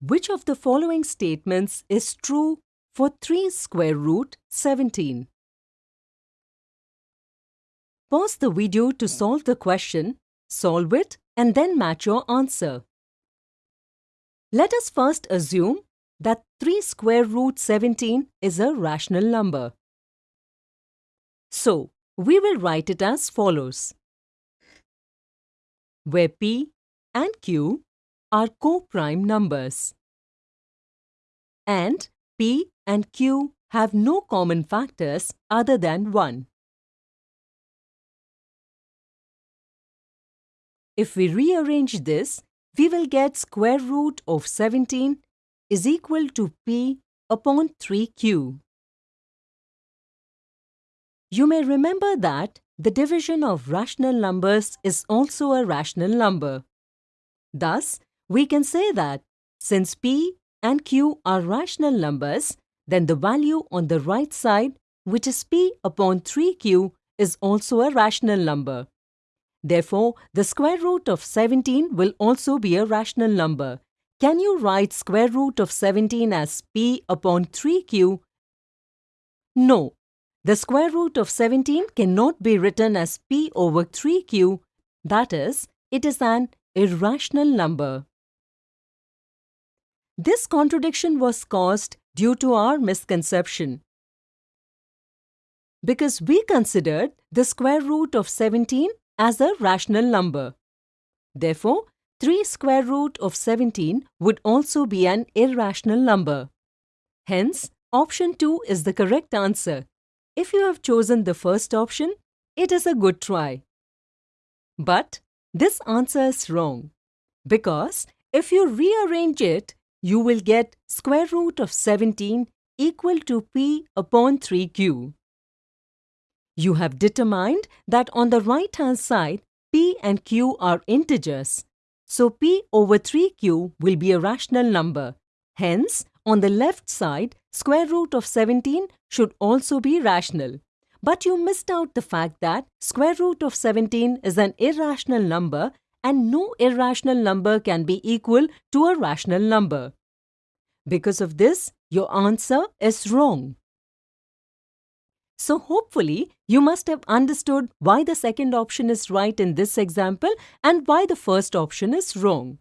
Which of the following statements is true for 3 square root 17? Pause the video to solve the question, solve it and then match your answer. Let us first assume that 3 square root 17 is a rational number. So, we will write it as follows. Where P and Q are co-prime numbers. And P and Q have no common factors other than 1. If we rearrange this, we will get square root of 17 is equal to P upon 3Q. You may remember that the division of rational numbers is also a rational number. Thus, we can say that since P and Q are rational numbers, then the value on the right side, which is P upon 3Q, is also a rational number. Therefore, the square root of 17 will also be a rational number. Can you write square root of 17 as P upon 3Q? No. The square root of 17 cannot be written as P over 3Q. That is, it is an irrational number. This contradiction was caused due to our misconception. Because we considered the square root of 17 as a rational number. Therefore, 3 square root of 17 would also be an irrational number. Hence, option 2 is the correct answer. If you have chosen the first option, it is a good try. But this answer is wrong because if you rearrange it, you will get square root of 17 equal to p upon 3q. You have determined that on the right hand side, p and q are integers. So p over 3q will be a rational number. Hence, on the left side, square root of 17 should also be rational. But you missed out the fact that square root of 17 is an irrational number and no irrational number can be equal to a rational number. Because of this, your answer is wrong. So hopefully, you must have understood why the second option is right in this example and why the first option is wrong.